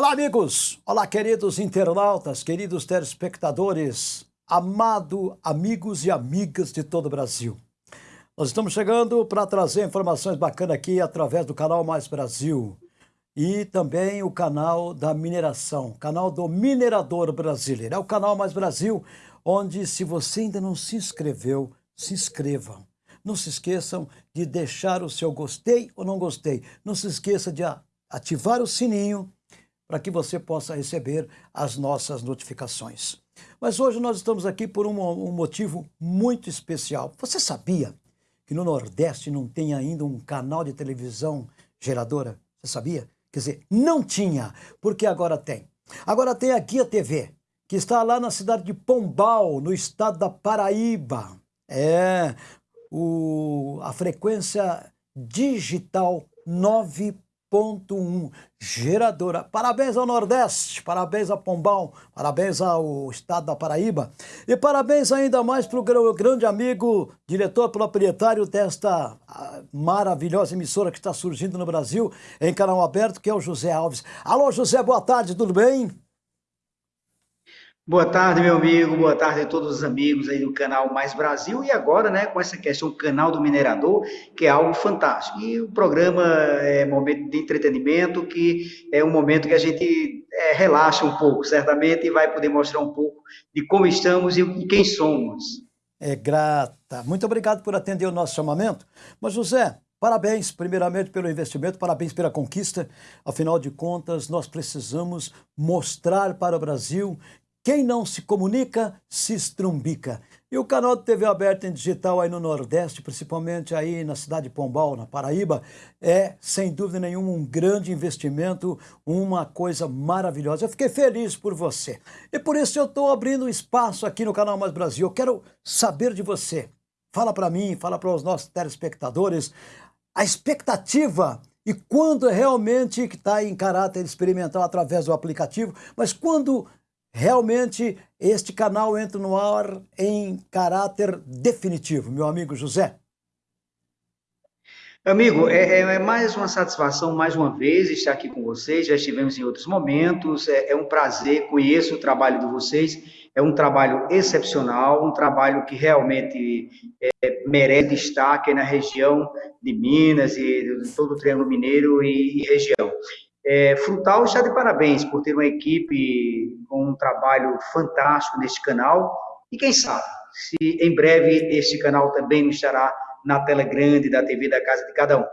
Olá, amigos! Olá, queridos internautas, queridos telespectadores, amado amigos e amigas de todo o Brasil. Nós estamos chegando para trazer informações bacanas aqui através do canal Mais Brasil e também o canal da mineração, canal do minerador brasileiro. É o canal Mais Brasil, onde se você ainda não se inscreveu, se inscrevam. Não se esqueçam de deixar o seu gostei ou não gostei. Não se esqueça de ativar o sininho para que você possa receber as nossas notificações. Mas hoje nós estamos aqui por um, um, motivo muito especial. Você sabia que no Nordeste não tem ainda um canal de televisão geradora? Você sabia? Quer dizer, não tinha, porque agora tem. Agora tem a Guia TV, que está lá na cidade de Pombal, no estado da Paraíba. É, o, a frequência digital 9 1.1 geradora. Parabéns ao Nordeste, parabéns a Pombal, parabéns ao Estado da Paraíba e parabéns ainda mais para o grande amigo, diretor proprietário desta ah, maravilhosa emissora que está surgindo no Brasil em canal aberto, que é o José Alves. Alô, José, boa tarde, tudo bem? Boa tarde, meu amigo, boa tarde a todos os amigos aí do canal Mais Brasil e agora, né, com essa questão canal do minerador, que é algo fantástico. E o programa é momento de entretenimento, que é um momento que a gente é, relaxa um pouco, certamente, e vai poder mostrar um pouco de como estamos e quem somos. É grata. Muito obrigado por atender o nosso chamamento. Mas, José, Parabéns, primeiramente, pelo investimento, parabéns pela conquista. Afinal de contas, nós precisamos mostrar para o Brasil quem não se comunica, se estrumbica. E o canal de TV aberta em digital aí no Nordeste, principalmente aí na cidade de Pombal, na Paraíba, é, sem dúvida nenhuma, um grande investimento, uma coisa maravilhosa. Eu fiquei feliz por você. E por isso eu estou abrindo espaço aqui no Canal Mais Brasil. Eu quero saber de você. Fala para mim, fala para os nossos telespectadores, a expectativa e quando realmente está em caráter experimental através do aplicativo, mas quando Realmente, este canal entra no ar em caráter definitivo, meu amigo José. Amigo, é, é, mais uma satisfação, mais uma vez, estar aqui com vocês. Já estivemos em outros momentos. É, é um prazer, conheço o trabalho de vocês. É um trabalho excepcional, um trabalho que realmente é, merece destaque na região de Minas e de todo o Triângulo Mineiro e, e região. É, Frutal está de parabéns por ter uma equipe com um trabalho fantástico neste canal. E quem sabe, se em breve este canal também estará na tela grande da TV da casa de cada um.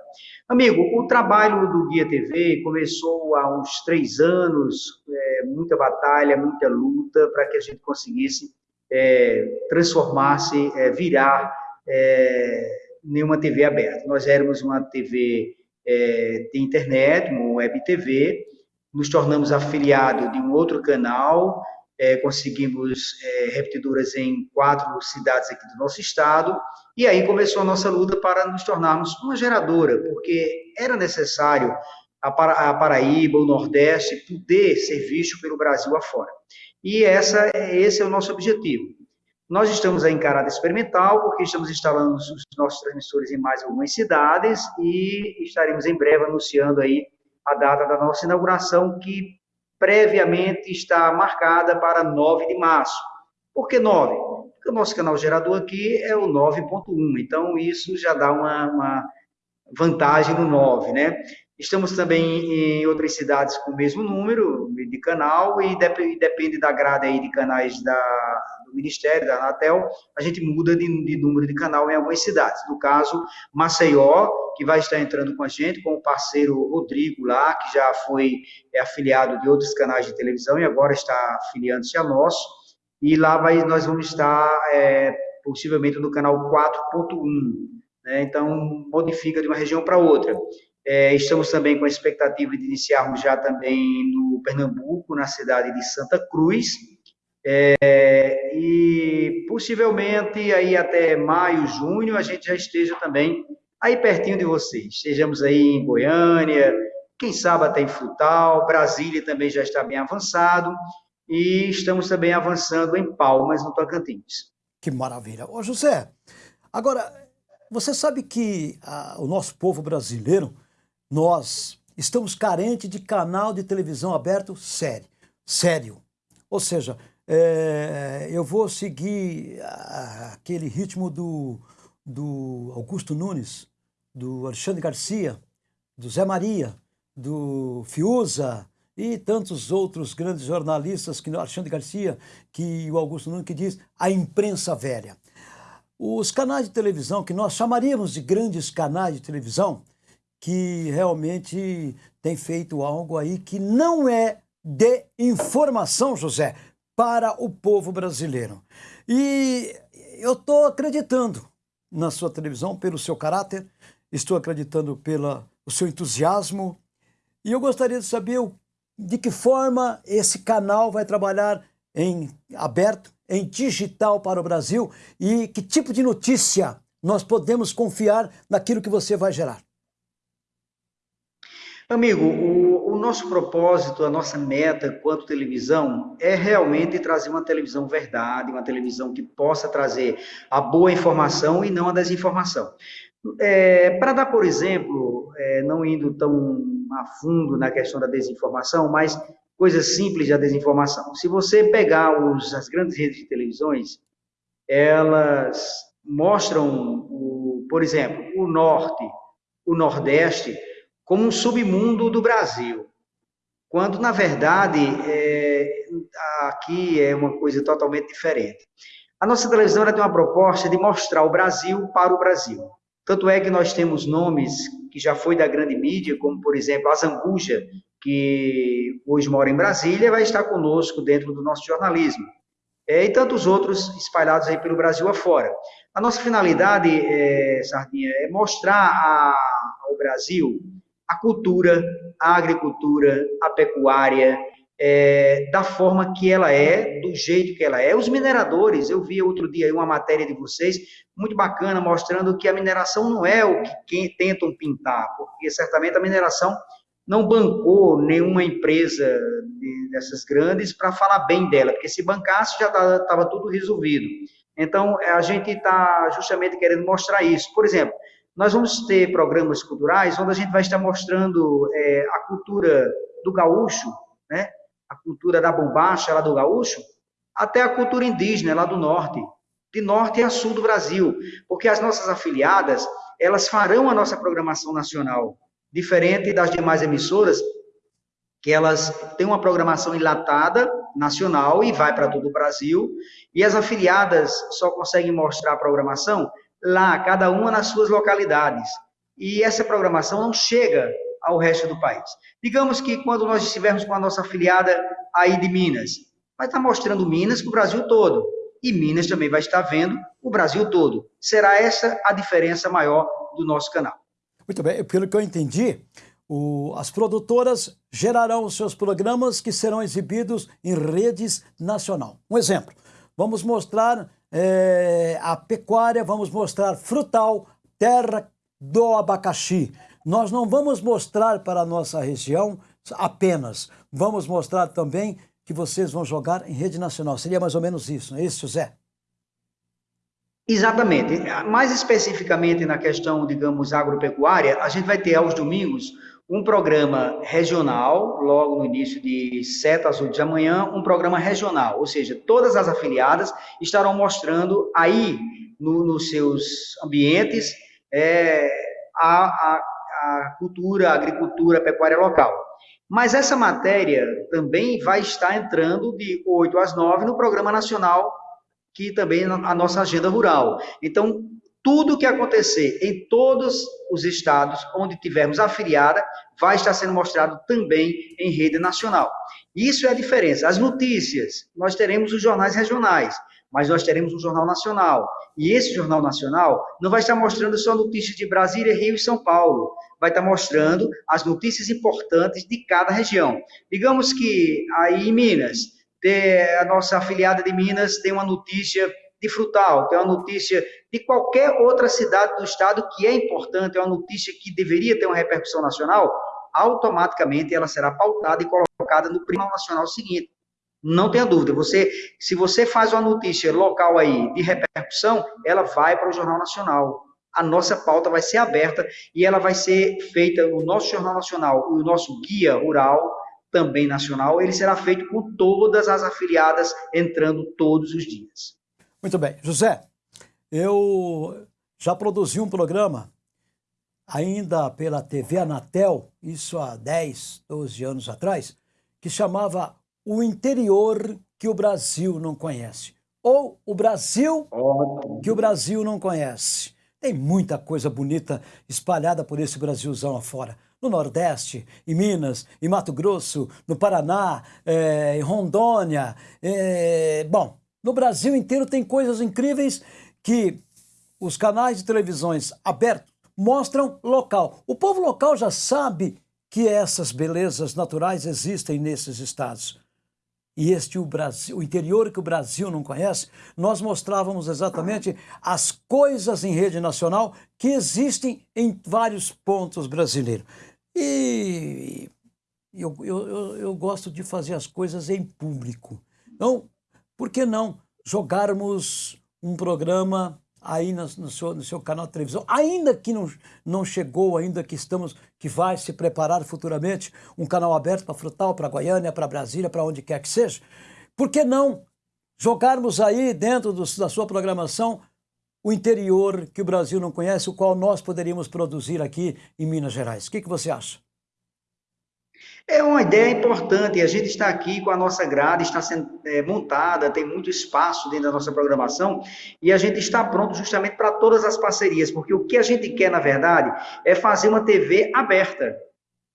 Amigo, o trabalho do Guia TV começou há uns três anos, é, muita batalha, muita luta para que a gente conseguisse é, transformar-se, é, virar é, em uma TV aberta. Nós éramos uma TV é, de internet, uma web TV, nos tornamos afiliado de um outro canal, é, conseguimos é, repetidoras em quatro cidades aqui do nosso estado, e aí começou a nossa luta para nos tornarmos uma geradora, porque era necessário a, a Paraíba, o Nordeste, poder ser visto pelo Brasil afora. E essa, esse é o nosso objetivo. Nós estamos aí em caráter experimental, porque estamos instalando os nossos transmissores em mais algumas cidades e estaremos em breve anunciando aí a data da nossa inauguração, que previamente está marcada para 9 de março. Por que 9? Porque o nosso canal gerador aqui é o 9.1, então isso já dá uma, uma vantagem no 9, né? Estamos também em outras cidades com o mesmo número de canal e depende da grade aí de canais da, Ministério, da Anatel, a gente muda de, de, número de canal em algumas cidades. No caso, Maceió, que vai estar entrando com a gente, com o parceiro Rodrigo lá, que já foi é, afiliado de outros canais de televisão e agora está afiliando-se a nosso. E lá vai, nós vamos estar é, possivelmente no canal 4.1. Né? Então, modifica de uma região para outra. É, estamos também com a expectativa de iniciarmos já também no Pernambuco, na cidade de Santa Cruz, é, e possivelmente aí até maio, junho, a gente já esteja também aí pertinho de vocês. Estejamos aí em Goiânia, quem sabe até em Frutal, Brasília também já está bem avançado, e estamos também avançando em Palmas, no Tocantins. Que maravilha. Ô José, agora, você sabe que a, o nosso povo brasileiro nós estamos carentes de canal de televisão aberto sério. sério. Ou seja, é, eu vou seguir aquele ritmo do, do Augusto Nunes, do Alexandre Garcia, do Zé Maria, do Fiuza e tantos outros grandes jornalistas, que Alexandre Garcia, que o Augusto Nunes, que diz a imprensa velha. Os canais de televisão, que nós chamaríamos de grandes canais de televisão, que realmente tem feito algo aí que não é de informação, José, para o povo brasileiro. E eu estou acreditando na sua televisão pelo seu caráter, estou acreditando pelo seu entusiasmo, e eu gostaria de saber de que forma esse canal vai trabalhar em aberto, em digital para o Brasil e que tipo de notícia nós podemos confiar naquilo que você vai gerar. Amigo, o, o, nosso propósito, a nossa meta quanto televisão é realmente trazer uma televisão verdade, uma televisão que possa trazer a boa informação e não a desinformação. É, Para dar, por exemplo, é, não indo tão a fundo na questão da desinformação, mas coisas simples da desinformação. Se você pegar os, as grandes redes de televisões, elas mostram, o, por exemplo, o Norte, o Nordeste, como um submundo do Brasil, quando, na verdade, é, aqui é uma coisa totalmente diferente. A nossa televisão tem uma proposta de mostrar o Brasil para o Brasil. Tanto é que nós temos nomes que já foi da grande mídia, como, por exemplo, a Zambuja, que hoje mora em Brasília, vai estar conosco dentro do nosso jornalismo. É, e tantos outros espalhados aí pelo Brasil afora. A nossa finalidade, é, Sardinha, é mostrar a, ao Brasil a cultura, a agricultura, a pecuária, é, da forma que ela é, do jeito que ela é. Os mineradores, eu vi outro dia uma matéria de vocês, muito bacana, mostrando que a mineração não é o que tentam pintar, porque certamente a mineração não bancou nenhuma empresa dessas grandes para falar bem dela, porque se bancasse já estava tá, tudo resolvido. Então, a gente está justamente querendo mostrar isso. Por exemplo, nós vamos ter programas culturais onde a gente vai estar mostrando é, a cultura do gaúcho, né? a cultura da bombacha lá do gaúcho, até a cultura indígena lá do norte, de norte a sul do Brasil, porque as nossas afiliadas, elas farão a nossa programação nacional, diferente das demais emissoras, que elas têm uma programação enlatada, nacional, e vai para todo o Brasil, e as afiliadas só conseguem mostrar a programação lá, cada uma nas suas localidades. E essa programação não chega ao resto do país. Digamos que quando nós estivermos com a nossa afiliada aí de Minas, vai estar mostrando Minas para o Brasil todo. E Minas também vai estar vendo o Brasil todo. Será essa a diferença maior do nosso canal. Muito bem, pelo que eu entendi, o, as produtoras gerarão seus programas que serão exibidos em redes nacional. Um exemplo, vamos mostrar é, a pecuária, vamos mostrar frutal, terra do abacaxi. Nós não vamos mostrar para a nossa região apenas, vamos mostrar também que vocês vão jogar em rede nacional. Seria mais ou menos isso, não é isso, José? Exatamente. Mais especificamente na questão, digamos, agropecuária, a gente vai ter aos domingos um programa regional, logo no início de 7 às 8 da manhã, um programa regional, ou seja, todas as afiliadas estarão mostrando aí no, nos seus ambientes é, a, a, a cultura, a agricultura, a pecuária local. Mas essa matéria também vai estar entrando de 8 às 9 no Programa Nacional, que também é a nossa agenda rural. Então, tudo que acontecer em todos os estados onde tivermos afiliada vai estar sendo mostrado também em rede nacional. Isso é a diferença. As notícias, nós teremos os jornais regionais, mas nós teremos um jornal nacional. E esse jornal nacional não vai estar mostrando só notícias de Brasília, Rio e São Paulo, vai estar mostrando as notícias importantes de cada região. Digamos que aí em Minas, a nossa afiliada de Minas tem uma notícia de Frutal, tem uma notícia de qualquer outra cidade do estado que é importante, é uma notícia que deveria ter uma repercussão nacional, automaticamente ela será pautada e colocada no Primal Nacional seguinte. Não tenha dúvida, você, se você faz uma notícia local aí de repercussão, ela vai para o Jornal Nacional. a nossa pauta vai ser aberta e ela vai ser feita, o nosso Jornal Nacional o nosso Guia Rural, também nacional, ele será feito com todas as afiliadas entrando todos os dias. Muito bem. José, eu já produzi um programa ainda pela TV Anatel, isso há 10, 12 anos atrás, que chamava O Interior que o Brasil não conhece. Ou o Brasil que o Brasil não conhece. Tem muita coisa bonita espalhada por esse Brasilzão afora. No Nordeste, em Minas, em Mato Grosso, no Paraná, é, em Rondônia. É, bom, no Brasil inteiro tem coisas incríveis que os canais de televisões abertos mostram local. O povo local já sabe que essas belezas naturais existem nesses estados. E este o Brasil, o interior que o Brasil não conhece, nós mostrávamos exatamente as coisas em rede nacional que existem em vários pontos brasileiros. E eu, eu, eu, eu gosto de fazer as coisas em público. Então, por que não jogarmos um programa aí no, no, seu, no seu canal de televisão, ainda que não, não chegou, ainda que estamos, que vai se preparar futuramente, um canal aberto para Frutal, para Goiânia, para Brasília, para onde quer que seja, por que não jogarmos aí dentro do, da sua programação o interior que o Brasil não conhece, o qual nós poderíamos produzir aqui em Minas Gerais? O que, que você acha? É uma ideia importante, a gente está aqui com a nossa grade, está sendo é, montada, tem muito espaço dentro da nossa programação, e a gente está pronto justamente para todas as parcerias, porque o que a gente quer, na verdade, é fazer uma TV aberta.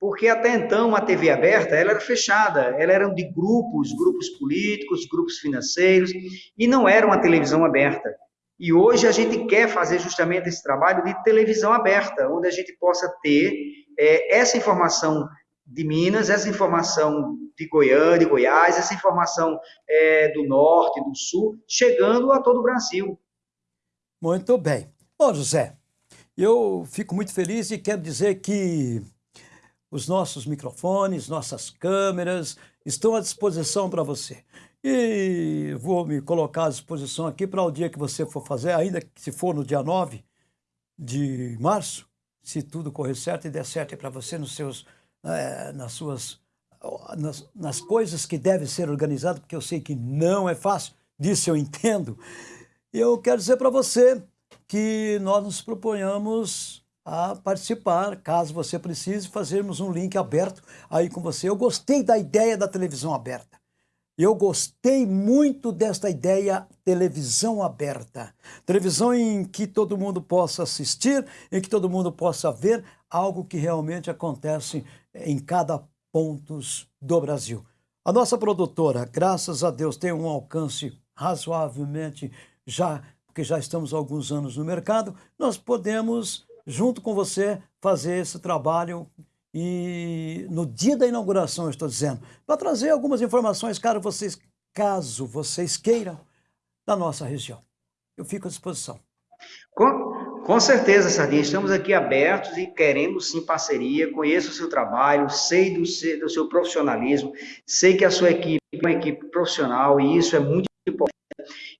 Porque até então a TV aberta ela era fechada, ela era de grupos, grupos políticos, grupos financeiros, e não era uma televisão aberta. E hoje a gente quer fazer justamente esse trabalho de televisão aberta, onde a gente possa ter é, essa informação de Minas, essa informação de Goiânia, de Goiás, essa informação é, do Norte, do Sul, chegando a todo o Brasil. Muito bem. Bom, José, eu fico muito feliz e quero dizer que os nossos microfones, nossas câmeras estão à disposição para você. E vou me colocar à disposição aqui para o dia que você for fazer, ainda que se for no dia 9 de março, se tudo correr certo e der certo para você nos seus é, nas suas nas, nas coisas que devem ser organizadas, porque eu sei que não é fácil, disso eu entendo. Eu quero dizer para você que nós nos proponhamos a participar, caso você precise, fazermos um link aberto aí com você. Eu gostei da ideia da televisão aberta. Eu gostei muito desta ideia televisão aberta. Televisão em que todo mundo possa assistir, em que todo mundo possa ver algo que realmente acontece em cada ponto do Brasil. A nossa produtora, graças a Deus, tem um alcance razoavelmente já, porque já estamos há alguns anos no mercado, nós podemos, junto com você, fazer esse trabalho e no dia da inauguração, estou dizendo, para trazer algumas informações, caso vocês, caso vocês queiram, da nossa região. Eu fico à disposição. Com, com certeza, Sardinha, estamos aqui abertos e queremos sim parceria. Conheço o seu trabalho, sei do seu, do seu profissionalismo, sei que a sua equipe é uma equipe profissional e isso é muito importante.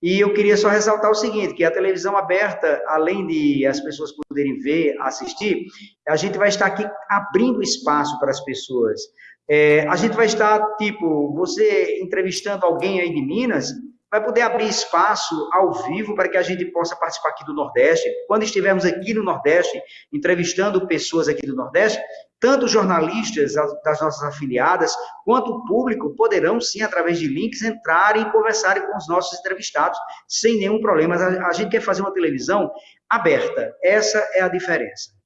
E eu queria só ressaltar o seguinte, que a televisão aberta, além de as pessoas poderem ver, assistir, a gente vai estar aqui abrindo espaço para as pessoas. É, a gente vai estar, tipo, você entrevistando alguém aí de Minas, vai poder abrir espaço ao vivo para que a gente possa participar aqui do Nordeste. Quando estivermos aqui no Nordeste, entrevistando pessoas aqui do Nordeste, tanto jornalistas das nossas afiliadas, quanto o público poderão, sim, através de links, entrarem e conversarem com os nossos entrevistados sem nenhum problema. A gente quer fazer uma televisão aberta. Essa é a diferença.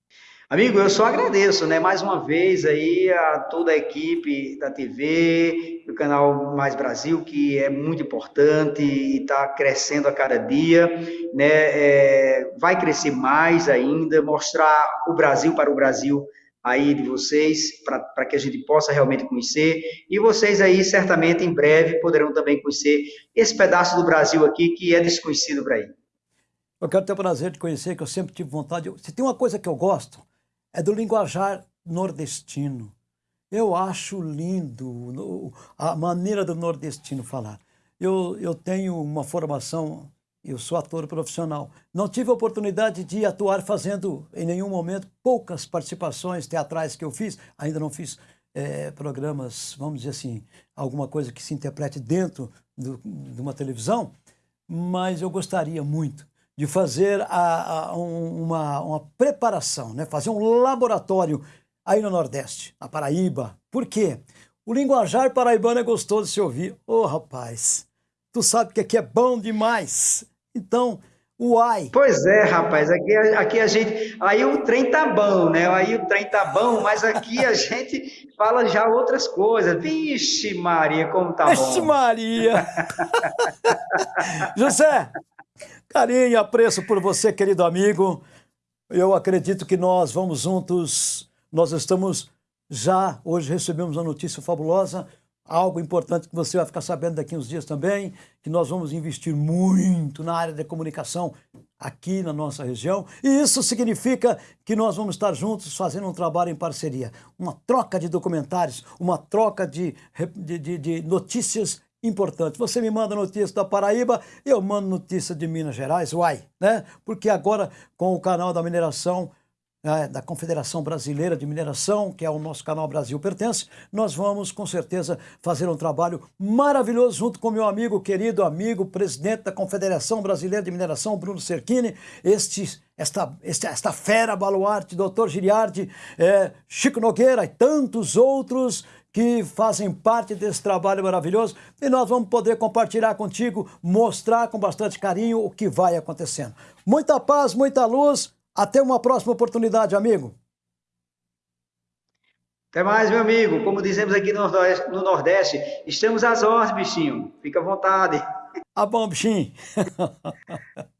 Amigo, eu só agradeço, né, mais uma vez aí a toda a equipe da TV, do canal Mais Brasil, que é muito importante e está crescendo a cada dia, né, é, vai crescer mais ainda, mostrar o Brasil para o Brasil aí de vocês, para que a gente possa realmente conhecer, e vocês aí certamente em breve poderão também conhecer esse pedaço do Brasil aqui que é desconhecido para aí. Eu quero ter o prazer de conhecer, que eu sempre tive vontade. Se tem uma coisa que eu gosto, é do linguajar nordestino. Eu acho lindo a maneira do nordestino falar. Eu, eu tenho uma formação Eu sou ator profissional. Não tive oportunidade de atuar fazendo, em nenhum momento, poucas participações teatrais que eu fiz. Ainda não fiz é, programas, vamos dizer assim, alguma coisa que se interprete dentro do, de uma televisão, mas eu gostaria muito de fazer a, a, uma, uma preparação, né? fazer um laboratório aí no Nordeste, na Paraíba. Por quê? O linguajar paraibano é gostoso de se ouvir. Ô, oh, rapaz, tu sabe que aqui é bom demais. Então, Uai! Pois é, rapaz, aqui, aqui a gente. Aí o trem tá bom, né? Aí o trem tá bom, mas aqui a gente fala já outras coisas. Vixe, Maria, como tá Vixe, bom. Vixe, Maria! José, carinho e apreço por você, querido amigo. Eu acredito que nós vamos juntos. Nós estamos já, hoje recebemos uma notícia fabulosa algo importante que você vai ficar sabendo daqui uns dias também, que nós vamos investir muito na área da comunicação aqui na nossa região. E isso significa que nós vamos estar juntos fazendo um trabalho em parceria. Uma troca de documentários, uma troca de, de, de, de notícias importantes. Você me manda notícia da Paraíba, eu mando notícia de Minas Gerais, uai, né? Porque agora com o canal da mineração é, da Confederação Brasileira de Mineração, que é o nosso canal Brasil Pertence, nós vamos com certeza fazer um trabalho maravilhoso junto com meu amigo, querido amigo, presidente da Confederação Brasileira de Mineração, Bruno Cerchini, este, esta, esta, esta fera baluarte, doutor Giriardi, é, Chico Nogueira e tantos outros que fazem parte desse trabalho maravilhoso e nós vamos poder compartilhar contigo, mostrar com bastante carinho o que vai acontecendo. Muita paz, muita luz até uma próxima oportunidade, amigo. Até mais, meu amigo. Como dizemos aqui no Nordeste, no Nordeste estamos às ordens, bichinho. Fica à vontade. Ah, bom, bichinho.